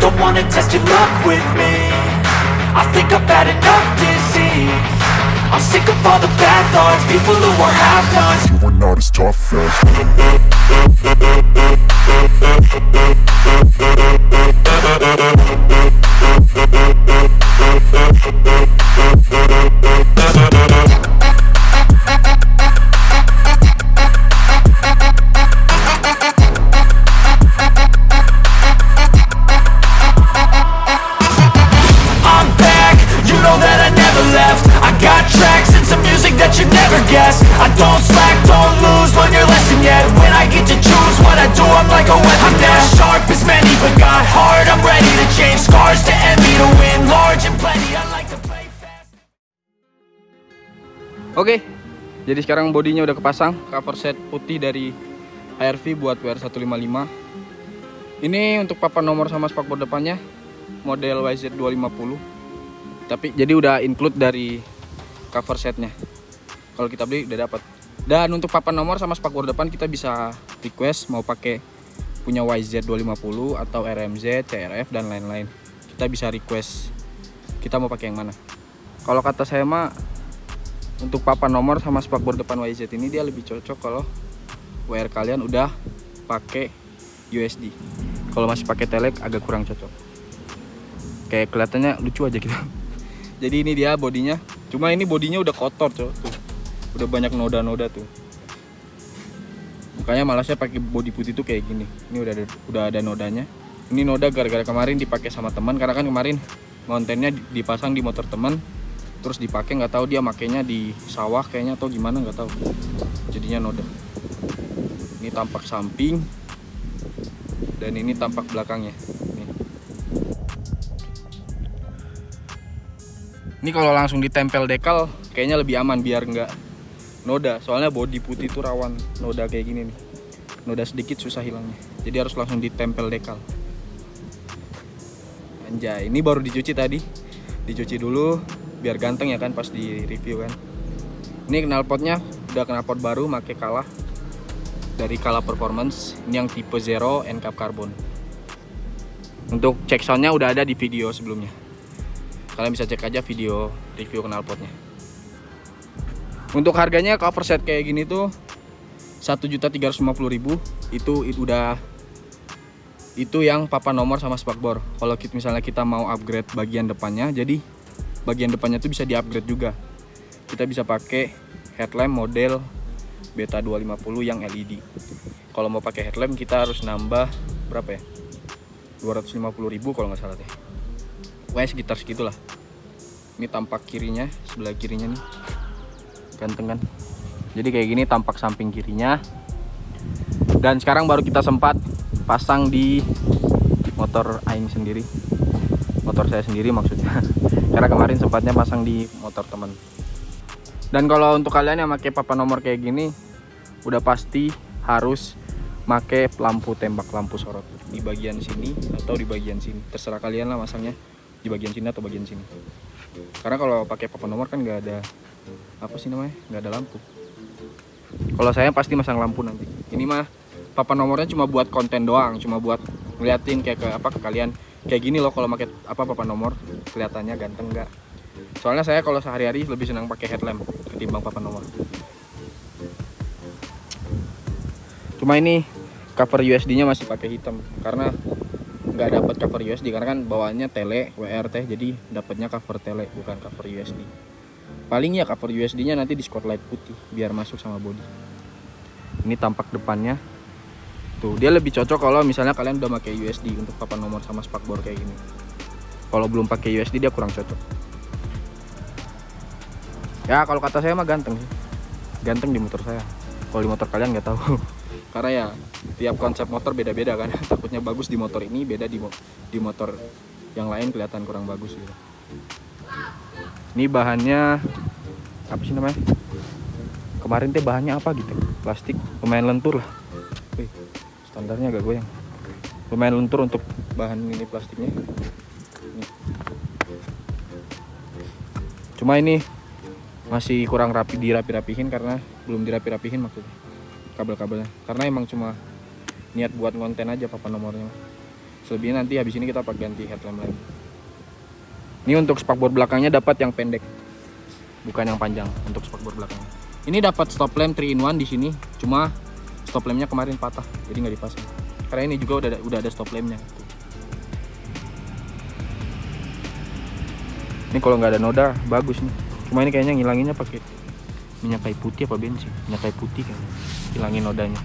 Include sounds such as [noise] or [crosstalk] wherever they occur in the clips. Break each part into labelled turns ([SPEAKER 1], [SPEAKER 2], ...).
[SPEAKER 1] Don't wanna test your luck with me. I think I've had enough disease. I'm sick of all the bad thoughts. People who are half-nots
[SPEAKER 2] You are not as tough as
[SPEAKER 1] I'm guessed I don't slack, don't lose, learn your lesson yet. When I get to choose what I do, I'm like a weapon I'm not sharp as many, but got heart I'm ready to change scars to envy To win large and plenty, I like to play fast.
[SPEAKER 3] Oke, jadi sekarang bodinya udah kepasang cover set putih dari HRV buat WR155 Ini untuk papan nomor sama spakbor depannya model YZ250 Tapi jadi udah include dari cover setnya Kalau kita beli udah dapat Dan untuk papan nomor sama spakbor depan kita bisa request mau pakai punya YZ250 atau RMZ, CRF dan lain-lain. Kita bisa request. Kita mau pakai yang mana? Kalau kata saya mah untuk papan nomor sama spakbor depan YZ ini dia lebih cocok kalau WR kalian udah pakai USD kalau masih pakai telek agak kurang cocok. Kayak kelihatannya lucu aja gitu [laughs] jadi ini dia bodinya. Cuma ini bodinya udah kotor cok udah banyak noda-noda tuh. Makanya malah saya pakai body putih tuh kayak gini. Ini udah ada, udah ada nodanya. Ini noda gara-gara kemarin dipakai sama teman karena kan kemarin kontennya dipasang di motor teman terus dipakai nggak tahu dia makainya di sawah kayaknya atau gimana nggak tahu. Jadinya noda. Ini tampak samping dan ini tampak belakangnya. Nih. ini kalau langsung ditempel dekal kayaknya lebih aman biar nggak noda soalnya body putih itu rawan noda kayak gini nih. Noda sedikit susah hilangnya. Jadi harus langsung ditempel dekal. Anjay ini baru dicuci tadi. Dicuci dulu biar ganteng ya kan pas di review kan. Ini knalpotnya udah knalpot baru make kalah. Dari Kala Performance ini yang tipe Zero NCAP Carbon. Untuk cek soundnya udah ada di video sebelumnya. Kalian bisa cek aja video review knalpotnya untuk harganya cover set kayak gini tuh 1.350.000 itu itu udah itu yang papan nomor sama spakbor. Kalau kita, misalnya kita mau upgrade bagian depannya jadi bagian depannya tuh bisa di upgrade juga. Kita bisa pakai headlamp model beta 250 yang LED kalau mau pakai headlamp kita harus nambah berapa ya? 250.000 kalau nggak salah deh. Pokoknya sekitar segitulah. Ini tampak kirinya sebelah kirinya nih ganteng kan? Jadi kayak gini tampak samping kirinya. Dan sekarang baru kita sempat pasang di motor Aing sendiri. Motor saya sendiri maksudnya. [laughs] Karena kemarin sempatnya pasang di motor teman. Dan kalau untuk kalian yang pakai papan nomor kayak gini udah pasti harus pakai lampu tembak lampu sorot. Di bagian sini atau di bagian sini. Terserah kalian lah masangnya. Di bagian sini atau bagian sini. Karena kalau pakai papan nomor kan nggak ada apa sih namanya? Nggak ada lampu. Kalau saya pasti masang lampu nanti. Ini mah papan nomornya cuma buat konten doang cuma buat ngeliatin kayak ke apa ke kalian. Kayak gini loh kalau pakai apa papan nomor. Kelihatannya ganteng nggak? Soalnya saya kalau sehari-hari lebih senang pakai headlamp ketimbang papan nomor. Cuma ini cover USD nya masih pakai hitam. Karena nggak dapat cover USD karena kan bawaannya tele WRT jadi dapatnya cover tele bukan cover USD paling ya cover USD nya nanti di spotlight putih biar masuk sama body. Ini tampak depannya. Tuh dia lebih cocok kalau misalnya kalian udah pakai USD untuk papan nomor sama spakbor kayak gini. Kalau belum pakai USD dia kurang cocok. Ya kalau kata saya mah ganteng sih. Ganteng di motor saya. Kalau di motor kalian nggak tahu. [laughs] Karena ya tiap konsep motor beda-beda kan. [laughs] Takutnya bagus di motor ini beda di mo- di motor yang lain kelihatan kurang bagus gitu ini bahannya apa sih namanya? Kemarin teh bahannya apa gitu? Plastik lumayan lentur lah. Wih, standarnya agak goyang. Lumayan lentur untuk bahan ini plastiknya. Nih. cuma ini masih kurang rapi dirapi-rapihin karena belum dirapi-rapihin maksudnya kabel-kabelnya. Karena emang cuma niat buat konten aja papan nomornya. Selebihnya nanti habis ini kita pakai ganti headlamp lagi ini untuk spakbor belakangnya dapat yang pendek bukan yang panjang untuk spakbor belakangnya. Ini dapat stop lamp 3 in 1 di sini cuma stop lampnya kemarin patah jadi nggak dipasang. Karena ini juga udah udah ada stop lampnya ini kalau nggak ada noda bagus nih. Cuma ini kayaknya ngilanginnya pakai minyak kayu putih apa bensin? Minyak kayu putih kan hilangin nodanya.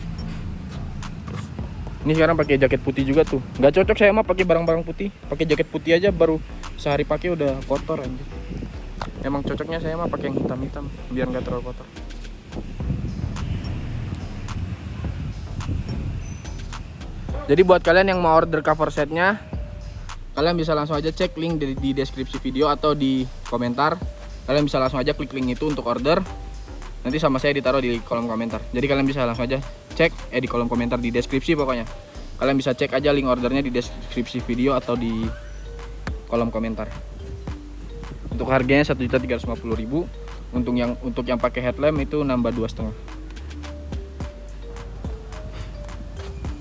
[SPEAKER 3] Ini sekarang pakai jaket putih juga tuh. Nggak cocok saya mah pakai barang-barang putih. Pakai jaket putih aja baru sehari pakai udah kotor anjir emang cocoknya saya mah pakai yang hitam-hitam biar nggak terlalu kotor. Jadi buat kalian yang mau order cover setnya kalian bisa langsung aja cek link di, di deskripsi video atau di komentar. Kalian bisa langsung aja klik link itu untuk order. Nanti sama saya ditaruh di kolom komentar. Jadi kalian bisa langsung aja cek eh di kolom komentar di deskripsi pokoknya. Kalian bisa cek aja link ordernya di deskripsi video atau di kolom komentar. Untuk harganya 1.350.000 untuk yang untuk yang pakai headlamp itu nambah dua setengah.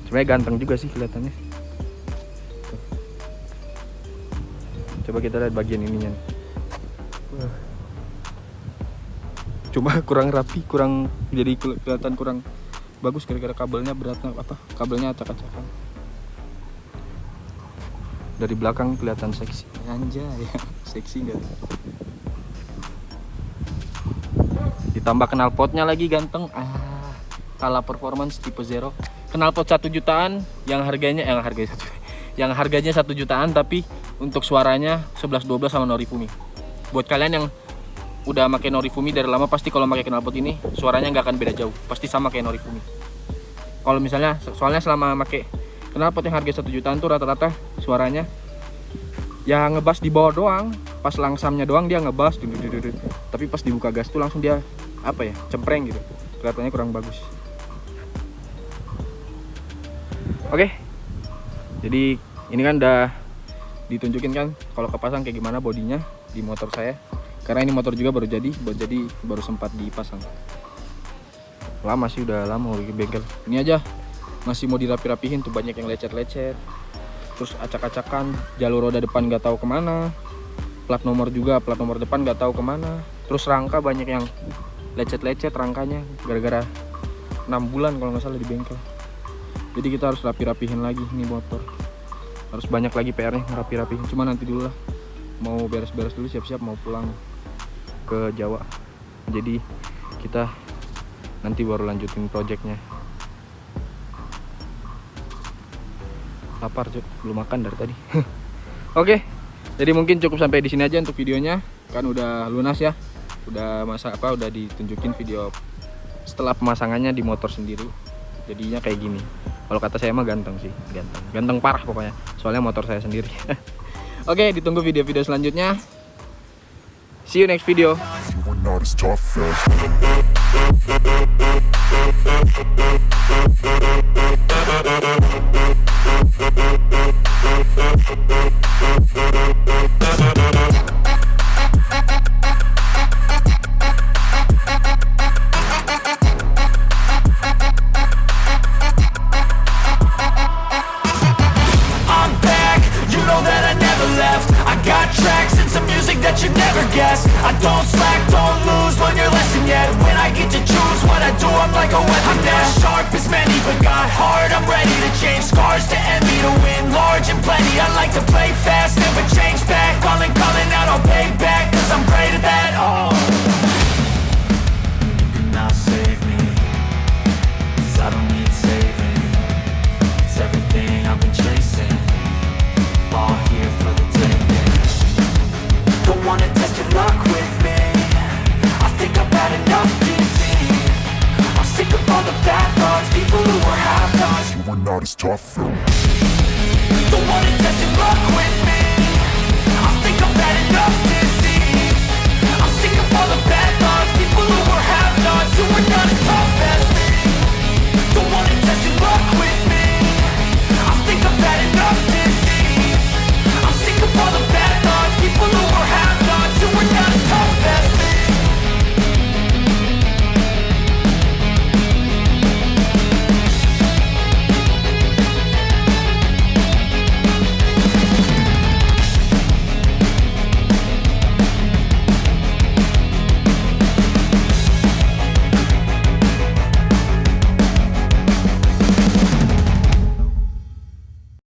[SPEAKER 3] Sebenarnya ganteng juga sih kelihatannya. Coba kita lihat bagian ininya. Cuma kurang rapi kurang jadi kelihatan kurang bagus gara-gara kabelnya berat apa kabelnya acak-acakan dari belakang kelihatan seksi. Anjay ya [laughs] seksi enggak ditambah knalpotnya lagi ganteng. Ah kalah performance tipe zero. Knalpot satu jutaan yang harganya yang harganya satu [laughs] yang harganya satu jutaan tapi untuk suaranya 11 12 sama Norifumi. Buat kalian yang udah pakai Norifumi dari lama pasti kalau pakai knalpot ini suaranya nggak akan beda jauh. Pasti sama kayak Norifumi. Kalau misalnya soalnya selama pakai knalpot yang harga satu jutaan tuh rata-rata suaranya. Ya ngebas di bawah doang. Pas langsamnya doang dia ngebas tapi pas dibuka gas tuh langsung dia apa ya cempreng gitu. Kelihatannya kurang bagus. Oke. Jadi ini kan udah ditunjukin kan kalau kepasang kayak gimana bodinya di motor saya. Karena ini motor juga baru jadi baru jadi baru sempat dipasang. Lama sih udah lama lagi bengkel. Ini aja masih mau dirapi-rapihin tuh banyak yang lecet-lecet. Terus acak-acakan jalur roda depan nggak tahu ke mana. Plat nomor juga plat nomor depan nggak tahu ke mana. Terus rangka banyak yang lecet-lecet rangkanya gara-gara enam bulan kalau nggak salah di bengkel. Jadi kita harus rapi-rapihin lagi nih motor. Harus banyak lagi PR nya ngerapi-rapihin cuma nanti dulu lah. Mau beres-beres dulu siap-siap mau pulang ke Jawa. Jadi kita nanti baru lanjutin projectnya lapar cuy belum makan dari tadi. [laughs] Oke jadi mungkin cukup sampai di sini aja untuk videonya. Kan udah lunas ya. Udah masa apa udah ditunjukin video setelah pemasangannya di motor sendiri. Jadinya kayak gini. Kalau kata saya mah ganteng sih. Ganteng. Ganteng parah pokoknya. Soalnya motor saya sendiri. [laughs] Oke ditunggu video-video selanjutnya. See you next video
[SPEAKER 2] You are not as tough
[SPEAKER 1] Change Scars to envy, to win large and plenty. I like to play fast, never change back. Calling, calling out, I'll
[SPEAKER 2] Toffel.